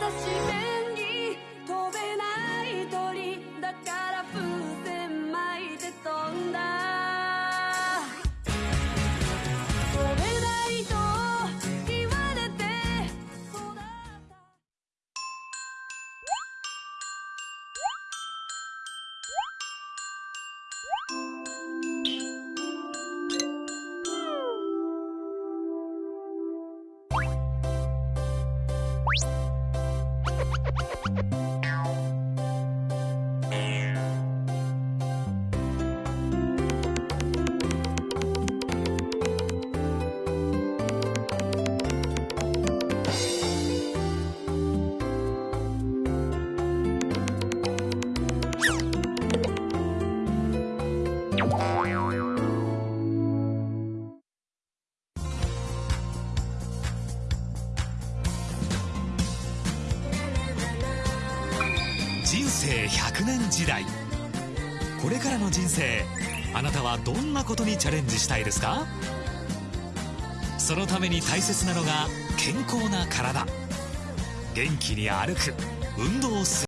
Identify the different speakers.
Speaker 1: 私 人生100年時代。これからの人生あなたはどんなことにチャレンジしたいですか？そのために大切なのが健康な体。元気に歩く運動する。